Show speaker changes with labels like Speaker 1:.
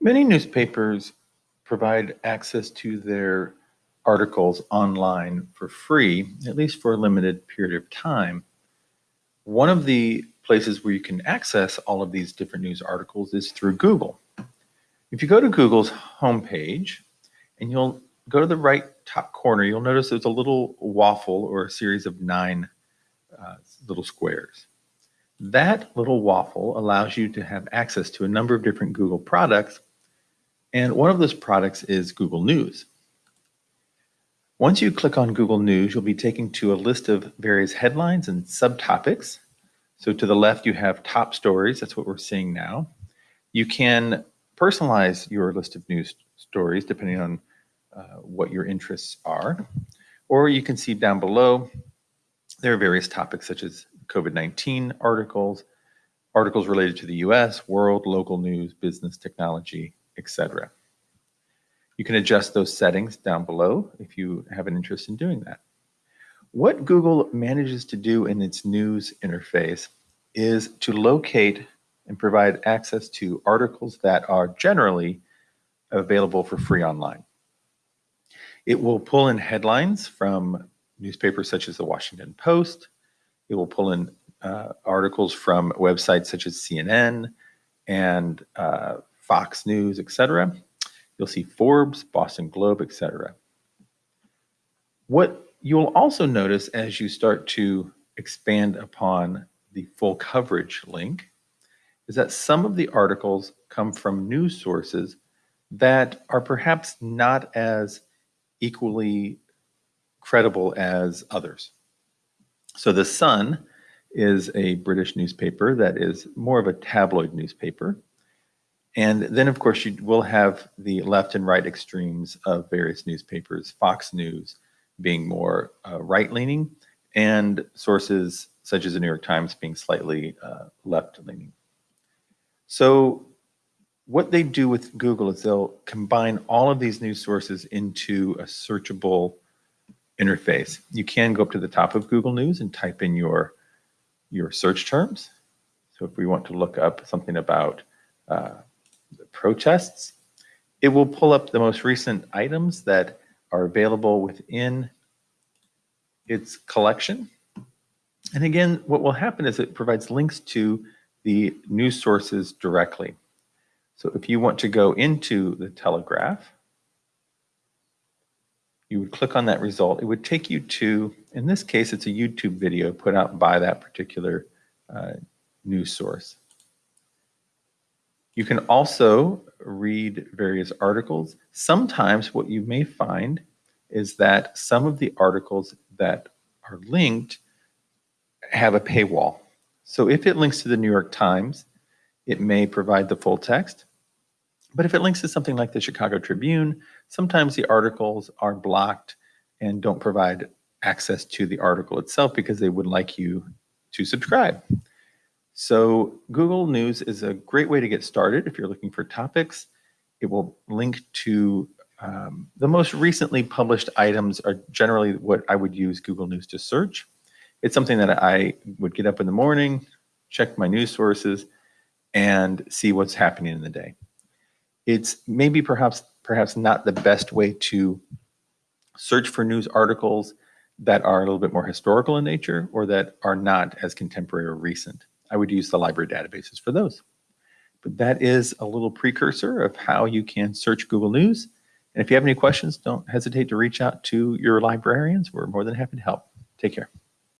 Speaker 1: Many newspapers provide access to their articles online for free, at least for a limited period of time. One of the places where you can access all of these different news articles is through Google. If you go to Google's homepage and you'll go to the right top corner, you'll notice there's a little waffle or a series of nine uh, little squares. That little waffle allows you to have access to a number of different Google products. And one of those products is Google News. Once you click on Google News, you'll be taken to a list of various headlines and subtopics. So to the left, you have top stories. That's what we're seeing now. You can personalize your list of news stories depending on uh, what your interests are. Or you can see down below, there are various topics such as COVID-19 articles, articles related to the US, world, local news, business, technology, etc. You can adjust those settings down below if you have an interest in doing that. What Google manages to do in its news interface is to locate and provide access to articles that are generally available for free online. It will pull in headlines from newspapers such as the Washington Post, it will pull in uh, articles from websites such as CNN and uh, Fox News, etc. You'll see Forbes, Boston Globe, etc. What you'll also notice as you start to expand upon the full coverage link is that some of the articles come from news sources that are perhaps not as equally credible as others. So The Sun is a British newspaper that is more of a tabloid newspaper. And then, of course, you will have the left and right extremes of various newspapers, Fox News being more uh, right leaning, and sources such as the New York Times being slightly uh, left leaning. So, what they do with Google is they'll combine all of these news sources into a searchable interface. You can go up to the top of Google News and type in your, your search terms. So if we want to look up something about uh, protests, it will pull up the most recent items that are available within its collection. And again, what will happen is it provides links to the news sources directly. So if you want to go into the Telegraph, you would click on that result. It would take you to, in this case, it's a YouTube video put out by that particular uh, news source. You can also read various articles. Sometimes what you may find is that some of the articles that are linked have a paywall. So if it links to the New York Times, it may provide the full text. But if it links to something like the Chicago Tribune, sometimes the articles are blocked and don't provide access to the article itself because they would like you to subscribe. So Google News is a great way to get started if you're looking for topics. It will link to um, the most recently published items are generally what I would use Google News to search. It's something that I would get up in the morning, check my news sources, and see what's happening in the day it's maybe perhaps perhaps not the best way to search for news articles that are a little bit more historical in nature or that are not as contemporary or recent. I would use the library databases for those. But that is a little precursor of how you can search Google News. And if you have any questions, don't hesitate to reach out to your librarians. We're more than happy to help. Take care.